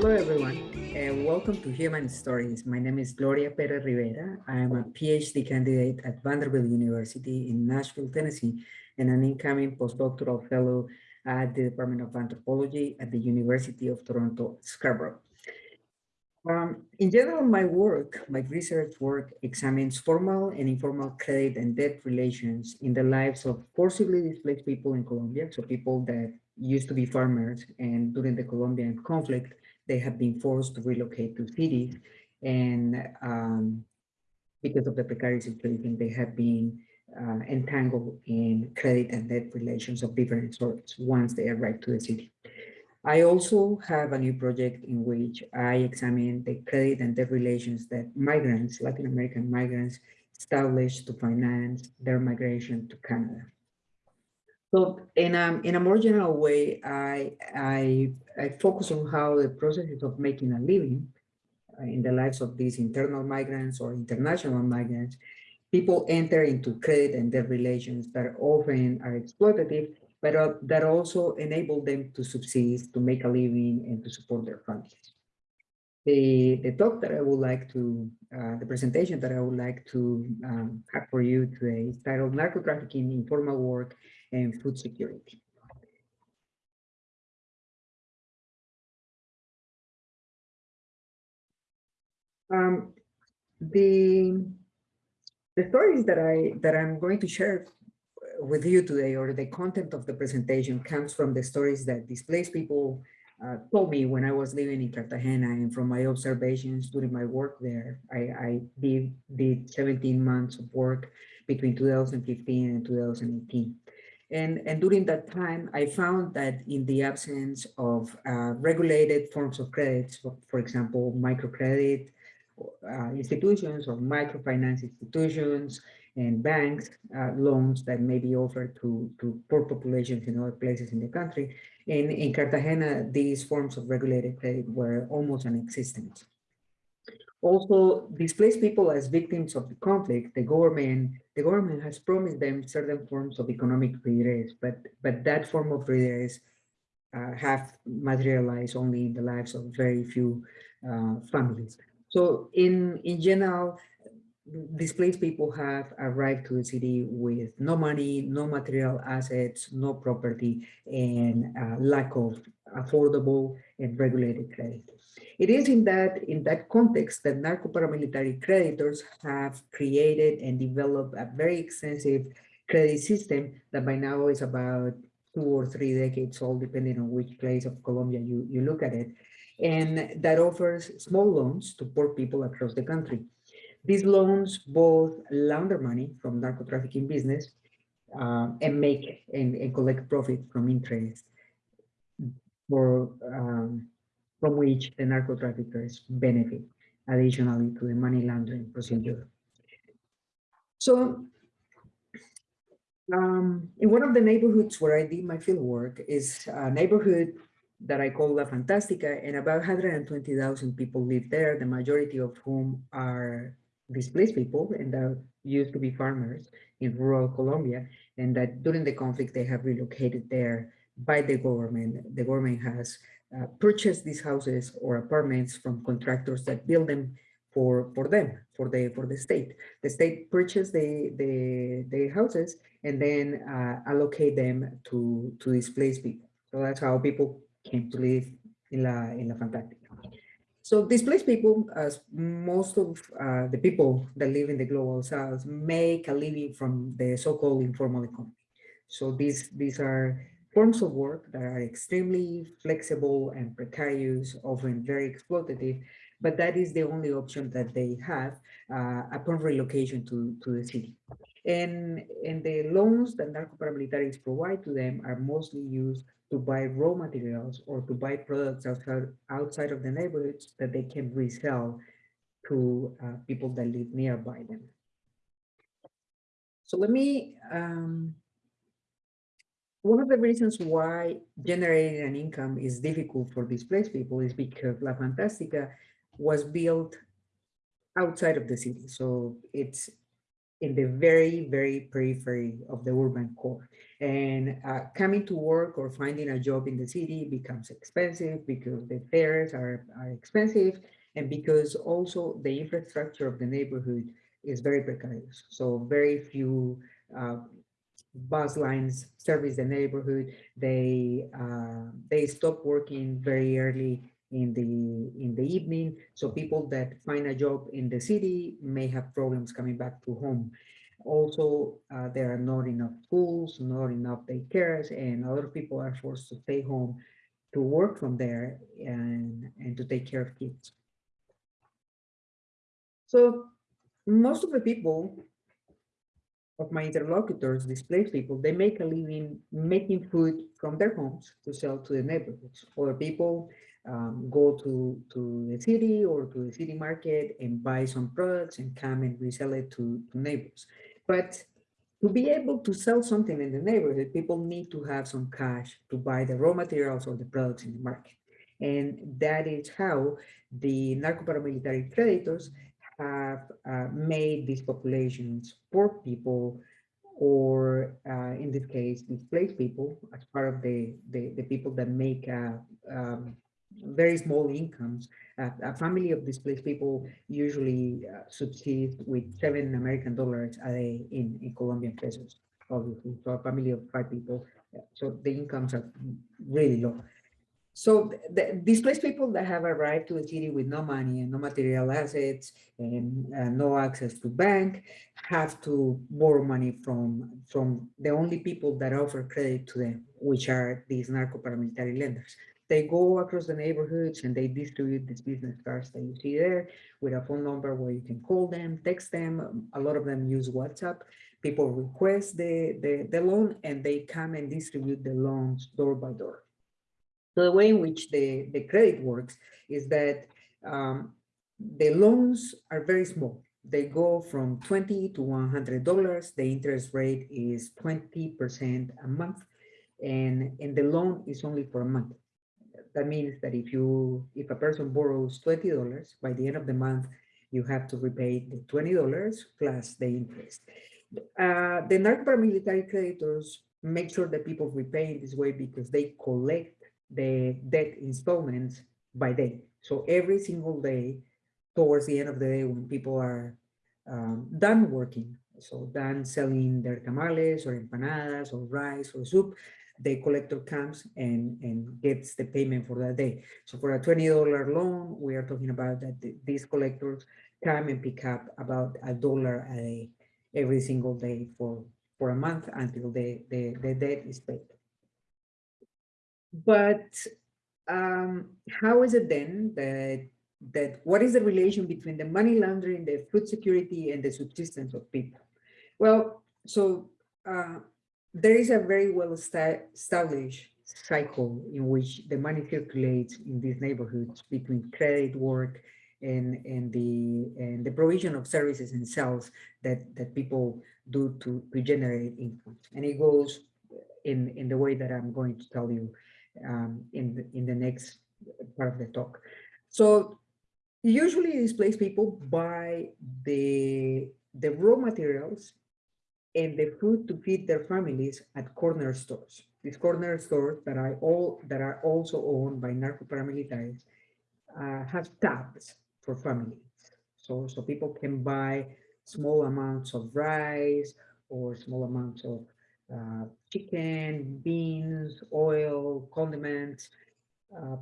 Hello, everyone, and welcome to Human Stories. My name is Gloria Perez Rivera. I am a PhD candidate at Vanderbilt University in Nashville, Tennessee, and an incoming postdoctoral fellow at the Department of Anthropology at the University of Toronto, Scarborough. Um, in general, my work, my research work examines formal and informal credit and debt relations in the lives of forcibly displaced people in Colombia. So people that used to be farmers and during the Colombian conflict, they have been forced to relocate to cities. And um, because of the precarious situation, they have been uh, entangled in credit and debt relations of different sorts once they arrive to the city. I also have a new project in which I examine the credit and debt relations that migrants, Latin American migrants, establish to finance their migration to Canada. So in a, in a more general way, I, I, I focus on how the processes of making a living uh, in the lives of these internal migrants or international migrants, people enter into credit and debt relations that often are exploitative but uh, that also enable them to subsist, to make a living, and to support their families. The, the talk that I would like to, uh, the presentation that I would like to um, have for you today is titled Narco-Trafficking, Informal Work, and Food Security. Um, the the stories that I that I'm going to share with you today or the content of the presentation comes from the stories that displaced people uh, told me when I was living in Cartagena and from my observations during my work there. I, I did, did 17 months of work between 2015 and 2018. And, and during that time, I found that in the absence of uh, regulated forms of credits, so for example, microcredit uh, institutions or microfinance institutions, and banks uh, loans that may be offered to, to poor populations in other places in the country. In, in Cartagena, these forms of regulated credit were almost non-existent. Also, displaced people as victims of the conflict, the government, the government has promised them certain forms of economic redress, but, but that form of redress uh, have materialized only in the lives of very few uh, families. So in, in general, displaced people have arrived to the city with no money, no material assets, no property, and uh, lack of affordable and regulated credit. It is in that in that context that narco paramilitary creditors have created and developed a very extensive credit system that by now is about two or three decades old, depending on which place of Colombia you, you look at it, and that offers small loans to poor people across the country. These loans both launder money from narco trafficking business uh, and make and, and, collect profit from interest for um, from which the narco traffickers benefit additionally to the money laundering procedure. So um, in one of the neighborhoods where I did my field work is a neighborhood that I call La Fantastica, and about 120,000 people live there, the majority of whom are displaced people and that used to be farmers in rural Colombia and that during the conflict they have relocated there by the government. The government has uh, purchased these houses or apartments from contractors that build them for for them for the for the state. The state purchased the the the houses and then uh, allocate them to to displaced people. So that's how people came to live in La in La Fantastica. So displaced people, as most of uh, the people that live in the global south, make a living from the so-called informal economy. So these, these are forms of work that are extremely flexible and precarious, often very exploitative, but that is the only option that they have uh, upon relocation to, to the city. And, and the loans that narco paramilitaries provide to them are mostly used to buy raw materials or to buy products outside, outside of the neighborhoods that they can resell to uh, people that live nearby them. So let me, um, one of the reasons why generating an income is difficult for displaced people is because La Fantastica was built outside of the city. So it's in the very, very periphery of the urban core. And uh, coming to work or finding a job in the city becomes expensive because the fares are, are expensive and because also the infrastructure of the neighborhood is very precarious. So very few uh, bus lines service the neighborhood. They uh, they stop working very early in the in the evening. So people that find a job in the city may have problems coming back to home. Also, uh, there are not enough schools, not enough daycares, and of people are forced to stay home to work from there and, and to take care of kids. So most of the people of my interlocutors, displaced people, they make a living making food from their homes to sell to the neighborhoods. Other people um, go to, to the city or to the city market and buy some products and come and resell it to, to neighbors. But to be able to sell something in the neighborhood, people need to have some cash to buy the raw materials or the products in the market. And that is how the narco-paramilitary creditors have uh, made these populations poor people or uh, in this case displaced people as part of the the, the people that make uh, um, very small incomes. Uh, a family of displaced people usually uh, subsists with seven American dollars a day in, in Colombian pesos, obviously. So a family of five people. So the incomes are really low. So the, displaced people that have arrived to the city with no money and no material assets and uh, no access to bank have to borrow money from, from the only people that offer credit to them, which are these narco-paramilitary lenders they go across the neighborhoods and they distribute these business cards that you see there with a phone number where you can call them, text them. A lot of them use WhatsApp. People request the, the, the loan and they come and distribute the loans door by door. So the way in which the, the credit works is that um, the loans are very small. They go from 20 to $100. The interest rate is 20% a month and, and the loan is only for a month that means that if you if a person borrows $20 by the end of the month you have to repay the $20 plus the interest uh, the narco-paramilitary creditors make sure that people repay in this way because they collect the debt installments by day so every single day towards the end of the day when people are um, done working so done selling their tamales or empanadas or rice or soup the collector comes and, and gets the payment for that day. So for a $20 loan, we are talking about that these collectors come and pick up about a dollar a day every single day for, for a month until the, the, the debt is paid. But um, how is it then that that what is the relation between the money laundering, the food security, and the subsistence of people? Well, so uh, there is a very well established cycle in which the money circulates in these neighborhoods between credit work and and the and the provision of services and sales that that people do to to generate income and it goes in in the way that i'm going to tell you um, in the in the next part of the talk so usually displaced people buy the the raw materials and the food to feed their families at corner stores. These corner stores that are all that are also owned by narco paramilitaries uh, have tabs for families. So, so people can buy small amounts of rice or small amounts of uh, chicken, beans, oil, condiments uh,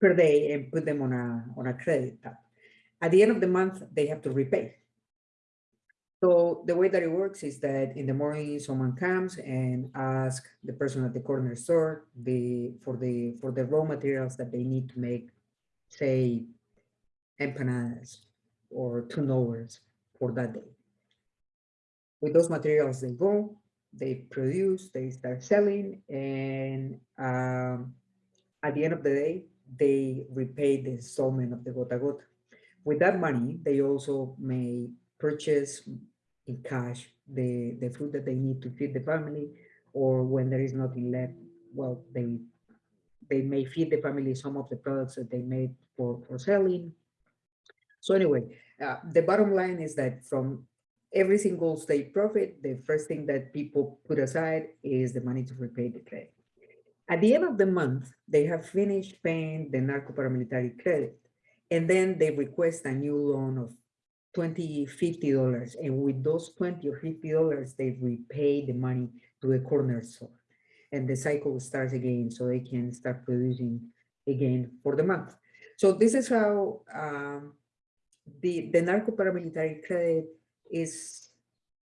per day and put them on a, on a credit tab. At the end of the month, they have to repay. So the way that it works is that in the morning someone comes and asks the person at the corner store the for the for the raw materials that they need to make, say, empanadas or turnovers for that day. With those materials, they go, they produce, they start selling, and um, at the end of the day, they repay the installment of the gota gota. With that money, they also may purchase in cash the, the food that they need to feed the family, or when there is nothing left, well, they they may feed the family some of the products that they made for, for selling. So anyway, uh, the bottom line is that from every single state profit, the first thing that people put aside is the money to repay the credit. At the end of the month, they have finished paying the narco paramilitary credit, and then they request a new loan of 20 $50. And with those 20 or $50, they repay the money to the corner store. And the cycle starts again, so they can start producing again for the month. So this is how um, the, the narco paramilitary credit is,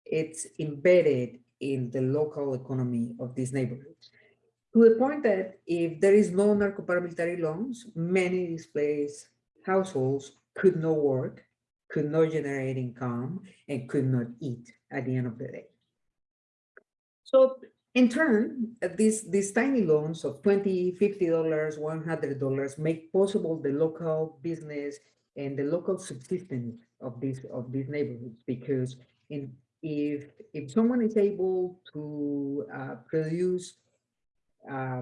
it's embedded in the local economy of these neighborhoods to the point that if there is no narco paramilitary loans, many displaced households could not work, could not generate income, and could not eat at the end of the day. So in turn, these, these tiny loans of $20, $50, $100 make possible the local business and the local subsistence of these of these neighborhoods because in if if someone is able to uh, produce uh,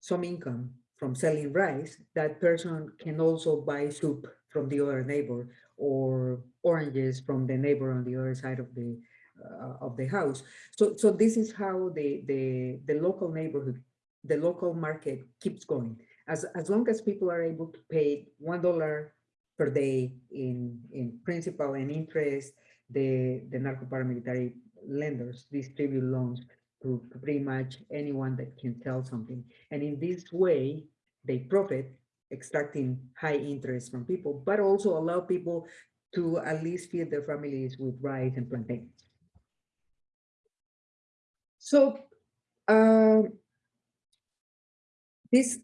some income from selling rice, that person can also buy soup from the other neighbor or oranges from the neighbor on the other side of the uh, of the house. So so this is how the the the local neighborhood, the local market keeps going. As as long as people are able to pay one dollar per day in in principal and interest, the the narco paramilitary lenders distribute loans to, pretty much anyone that can sell something. And in this way, they profit extracting high interest from people, but also allow people to at least feed their families with rice and plantains. So uh, this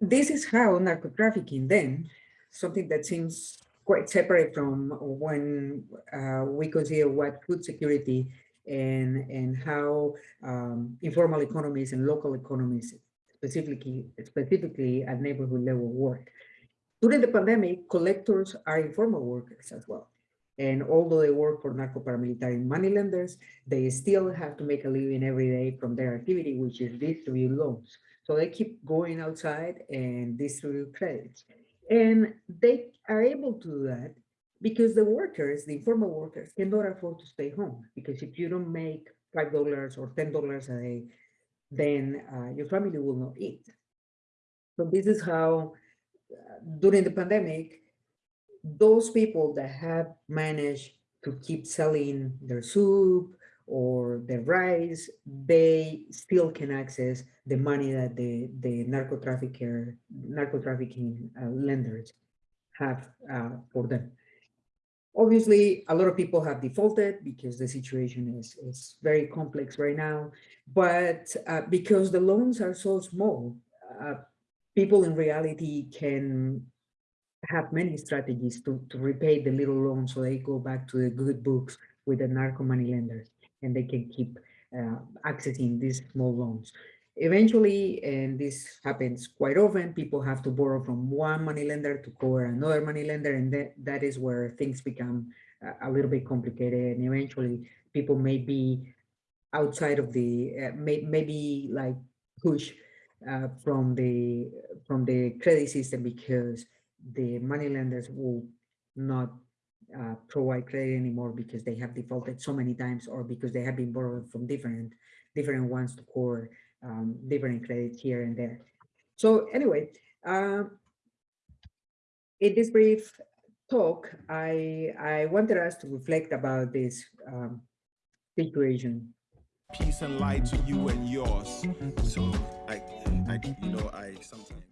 this is how narco trafficking then, something that seems quite separate from when uh, we consider what food security and, and how um, informal economies and local economies, specifically, specifically at neighborhood level work. During the pandemic, collectors are informal workers as well. And although they work for narco paramilitary money lenders, they still have to make a living every day from their activity, which is distribute loans. So they keep going outside and distribute credits. And they are able to do that because the workers, the informal workers, cannot afford to stay home. Because if you don't make five dollars or ten dollars a day, then uh, your family will not eat. So this is how, uh, during the pandemic, those people that have managed to keep selling their soup or the rice, they still can access the money that the, the narco trafficker, narco trafficking uh, lenders have uh, for them. Obviously, a lot of people have defaulted because the situation is, is very complex right now. But uh, because the loans are so small, uh, people in reality can have many strategies to, to repay the little loan so they go back to the good books with the narco money lenders and they can keep uh, accessing these small loans. Eventually, and this happens quite often, people have to borrow from one money lender to cover another money lender, and that, that is where things become a, little bit complicated. And eventually, people may be outside of the, uh, may, maybe like push uh, from the from the credit system because the money lenders will not uh, provide credit anymore because they have defaulted so many times or because they have been borrowed from different different ones to cover um, different credits here and there. So anyway, uh, in this brief talk, I, I wanted us to reflect about this um, situation. Peace and light to you and yours. So I, I you know, I sometimes.